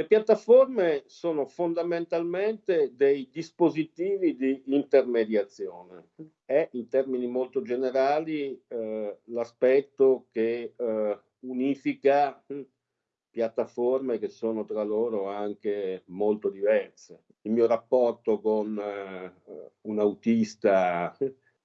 Le piattaforme sono fondamentalmente dei dispositivi di intermediazione. È in termini molto generali eh, l'aspetto che eh, unifica piattaforme che sono tra loro anche molto diverse. Il mio rapporto con eh, un autista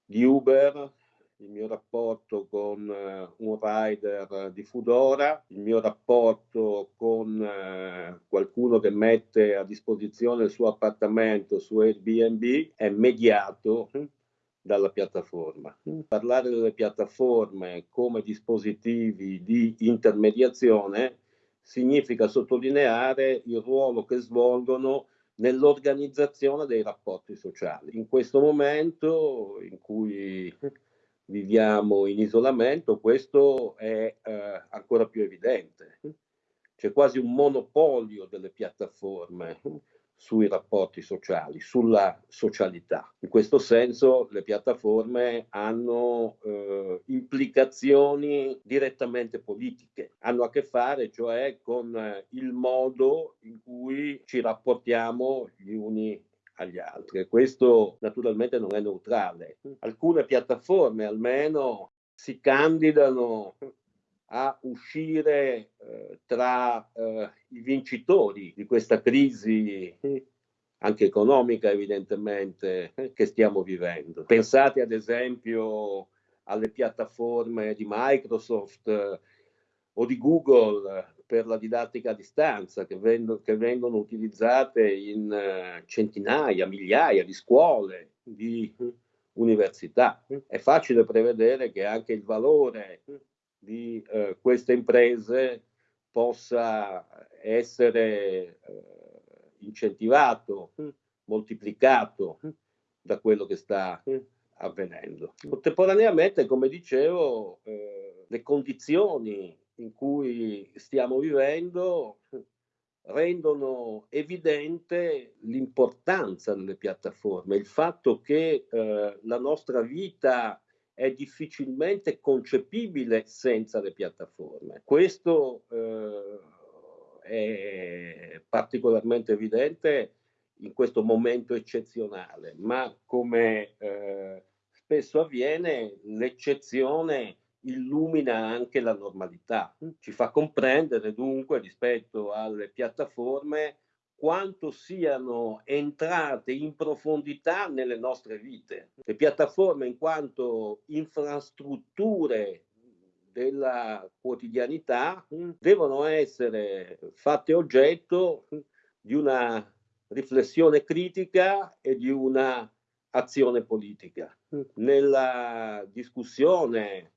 di Uber, il mio rapporto con eh, un rider di Fudora, il mio rapporto con eh, qualcuno che mette a disposizione il suo appartamento su Airbnb è mediato dalla piattaforma. Parlare delle piattaforme come dispositivi di intermediazione significa sottolineare il ruolo che svolgono nell'organizzazione dei rapporti sociali. In questo momento in cui viviamo in isolamento, questo è eh, ancora più evidente. C'è quasi un monopolio delle piattaforme sui rapporti sociali, sulla socialità. In questo senso le piattaforme hanno eh, implicazioni direttamente politiche, hanno a che fare cioè con il modo in cui ci rapportiamo gli uni agli altri questo naturalmente non è neutrale. Alcune piattaforme almeno si candidano a uscire eh, tra eh, i vincitori di questa crisi anche economica evidentemente che stiamo vivendo. Pensate ad esempio alle piattaforme di Microsoft o di Google per la didattica a distanza che, vendo, che vengono utilizzate in uh, centinaia, migliaia di scuole, di università. È facile prevedere che anche il valore di eh, queste imprese possa essere eh, incentivato, moltiplicato da quello che sta avvenendo. Contemporaneamente, come dicevo, eh, le condizioni in cui stiamo vivendo rendono evidente l'importanza delle piattaforme, il fatto che eh, la nostra vita è difficilmente concepibile senza le piattaforme. Questo eh, è particolarmente evidente in questo momento eccezionale, ma come eh, spesso avviene, l'eccezione illumina anche la normalità. Ci fa comprendere dunque rispetto alle piattaforme quanto siano entrate in profondità nelle nostre vite. Le piattaforme in quanto infrastrutture della quotidianità devono essere fatte oggetto di una riflessione critica e di una azione politica. Nella discussione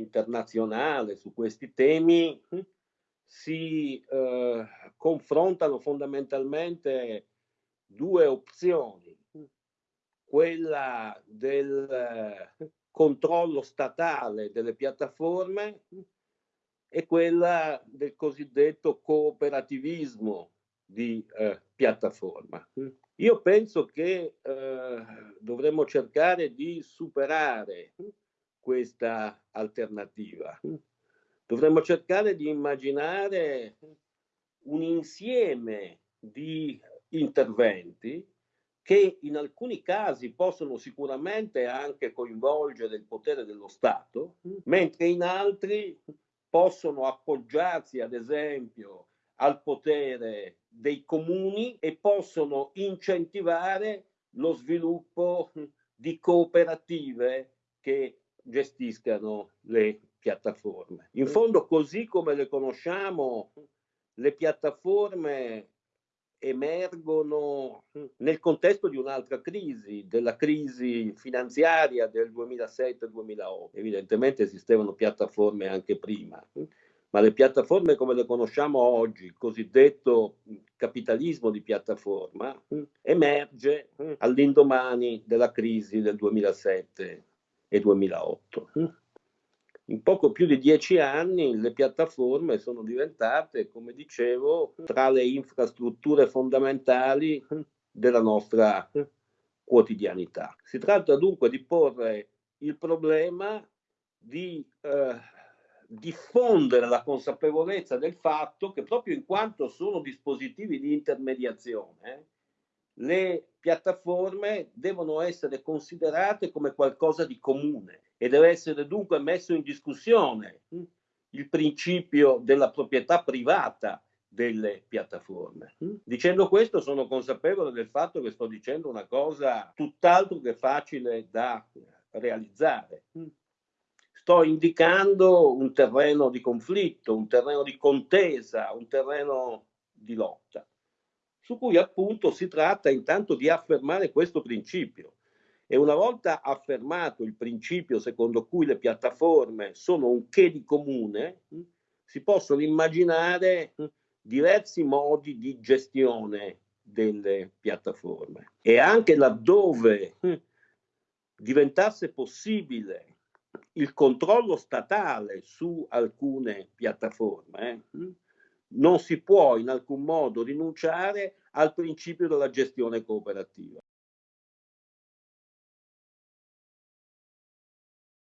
internazionale su questi temi si eh, confrontano fondamentalmente due opzioni, quella del eh, controllo statale delle piattaforme e quella del cosiddetto cooperativismo di eh, piattaforma. Io penso che eh, dovremmo cercare di superare questa alternativa. Dovremmo cercare di immaginare un insieme di interventi che in alcuni casi possono sicuramente anche coinvolgere il potere dello Stato, mentre in altri possono appoggiarsi ad esempio al potere dei comuni e possono incentivare lo sviluppo di cooperative che gestiscano le piattaforme. In fondo, così come le conosciamo, le piattaforme emergono nel contesto di un'altra crisi, della crisi finanziaria del 2007-2008. Evidentemente esistevano piattaforme anche prima, ma le piattaforme come le conosciamo oggi, il cosiddetto capitalismo di piattaforma, emerge all'indomani della crisi del 2007 e 2008 in poco più di dieci anni le piattaforme sono diventate, come dicevo, tra le infrastrutture fondamentali della nostra quotidianità. Si tratta dunque di porre il problema di eh, diffondere la consapevolezza del fatto che proprio in quanto sono dispositivi di intermediazione, le piattaforme devono essere considerate come qualcosa di comune e deve essere dunque messo in discussione hm, il principio della proprietà privata delle piattaforme. Hm. Dicendo questo sono consapevole del fatto che sto dicendo una cosa tutt'altro che facile da realizzare. Hm sto indicando un terreno di conflitto, un terreno di contesa, un terreno di lotta, su cui appunto si tratta intanto di affermare questo principio. E una volta affermato il principio secondo cui le piattaforme sono un che di comune, hm, si possono immaginare hm, diversi modi di gestione delle piattaforme. E anche laddove hm, diventasse possibile il controllo statale su alcune piattaforme, eh, non si può in alcun modo rinunciare al principio della gestione cooperativa.